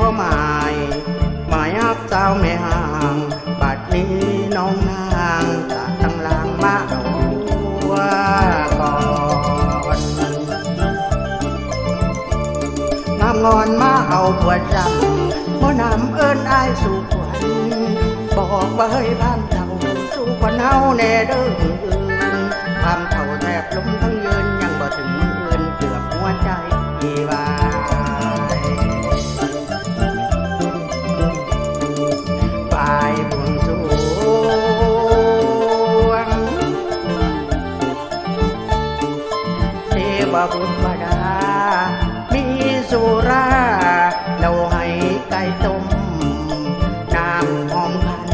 พ่อหมายหมายอับเจ้าแม่ห่างบัดนี้น้องนางตะตั้งลางมาเอาว่าก่อนน้ำงอนมาเอาปวดจังบ่นำเอิ้นอายสู่ขวัญบอกว่าเฮ้ยบ้านเจ้าสู่ขวัญเฮาแน่เด้อ เราให้ไก่ต้มน้ำหอมขัน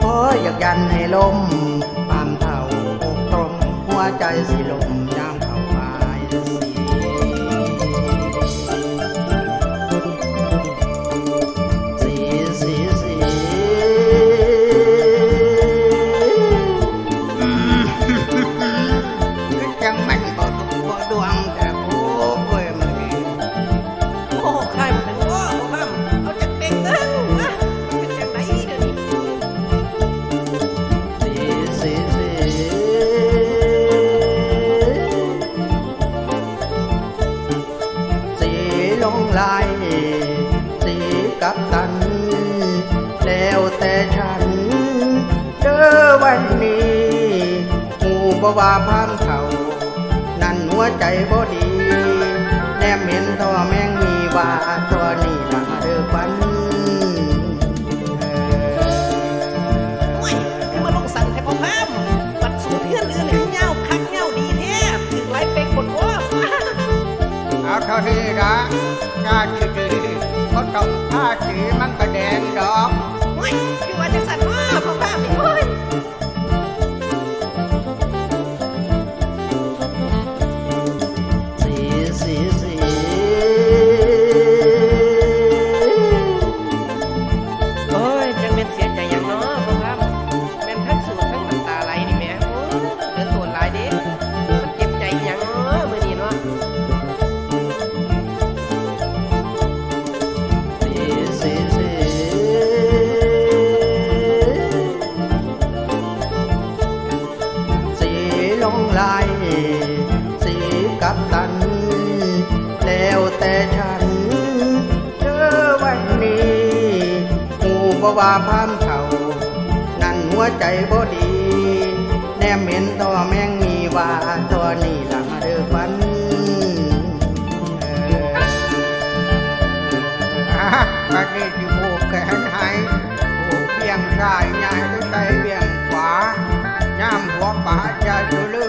พออยากยันให้ลมความเท่าอกตรงหัวใจสิลม ลงลายสีกับตัน แล้วแต่ฉันเจอวันนี้หูบว่าพามเขานั่นหัวใจบ่ดี แนมเห็นตัวแมงมีว่าตัว ต้ ลงลายสีกับตัน แล้วแต่ฉันเจอวันนี้หูบ่ว่าพามเขานั่นหัวใจบ่ดี แนมเห็นตัวแมงมีว่าตัวนี้ละมาเด้อฟันเอออะบัดนี้ที่ผูกแขนให้ผูกเบี่ยงซ้ายย้ายไปใส่เบี่ยงขวาย่ Iya.